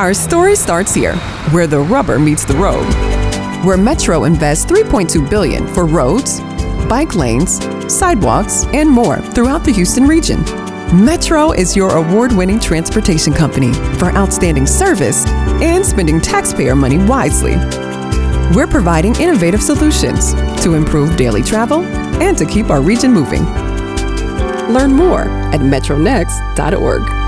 Our story starts here, where the rubber meets the road. Where Metro invests 3.2 billion for roads, bike lanes, sidewalks, and more throughout the Houston region. Metro is your award-winning transportation company for outstanding service and spending taxpayer money wisely. We're providing innovative solutions to improve daily travel and to keep our region moving. Learn more at metronext.org.